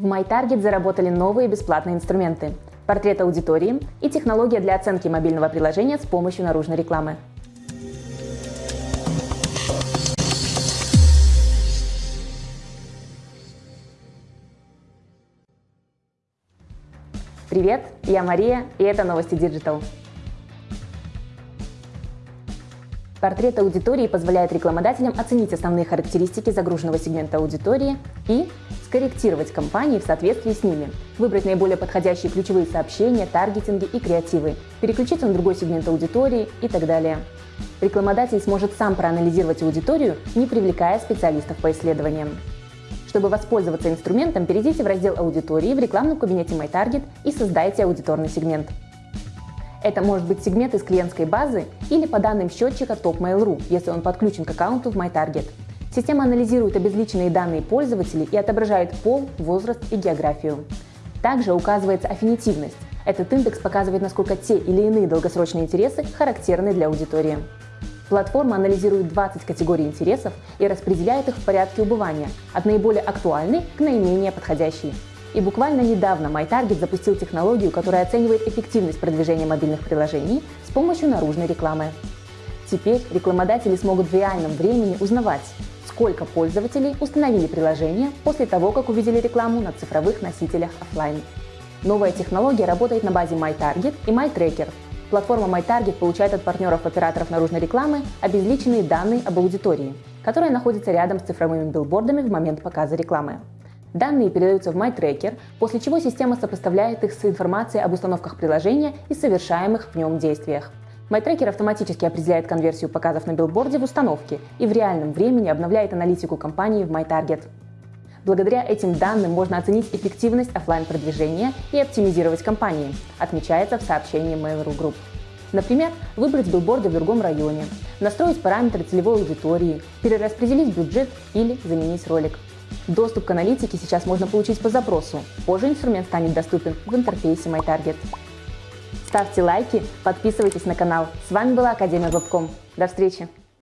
В MyTarget заработали новые бесплатные инструменты – портрет аудитории и технология для оценки мобильного приложения с помощью наружной рекламы. Привет, я Мария, и это новости Digital. Портрет аудитории позволяет рекламодателям оценить основные характеристики загруженного сегмента аудитории и скорректировать кампании в соответствии с ними, выбрать наиболее подходящие ключевые сообщения, таргетинги и креативы, переключиться на другой сегмент аудитории и так далее. Рекламодатель сможет сам проанализировать аудиторию, не привлекая специалистов по исследованиям. Чтобы воспользоваться инструментом, перейдите в раздел аудитории в рекламном кабинете MyTarget и создайте аудиторный сегмент. Это может быть сегмент из клиентской базы или по данным счетчика Top если он подключен к аккаунту в MyTarget. Система анализирует обезличенные данные пользователей и отображает пол, возраст и географию. Также указывается аффинитивность. Этот индекс показывает, насколько те или иные долгосрочные интересы характерны для аудитории. Платформа анализирует 20 категорий интересов и распределяет их в порядке убывания, от наиболее актуальной к наименее подходящей. И буквально недавно MyTarget запустил технологию, которая оценивает эффективность продвижения мобильных приложений с помощью наружной рекламы. Теперь рекламодатели смогут в реальном времени узнавать, сколько пользователей установили приложение после того, как увидели рекламу на цифровых носителях офлайн. Новая технология работает на базе MyTarget и MyTracker. Платформа MyTarget получает от партнеров операторов наружной рекламы обезличенные данные об аудитории, которая находится рядом с цифровыми билбордами в момент показа рекламы. Данные передаются в MyTracker, после чего система сопоставляет их с информацией об установках приложения и совершаемых в нем действиях. MyTracker автоматически определяет конверсию показов на билборде в установке и в реальном времени обновляет аналитику компании в MyTarget. Благодаря этим данным можно оценить эффективность офлайн продвижения и оптимизировать кампании, отмечается в сообщении Mail.ru Group. Например, выбрать билборды в другом районе, настроить параметры целевой аудитории, перераспределить бюджет или заменить ролик – Доступ к аналитике сейчас можно получить по запросу. Позже инструмент станет доступен в интерфейсе MyTarget. Ставьте лайки, подписывайтесь на канал. С вами была Академия Вебком. До встречи!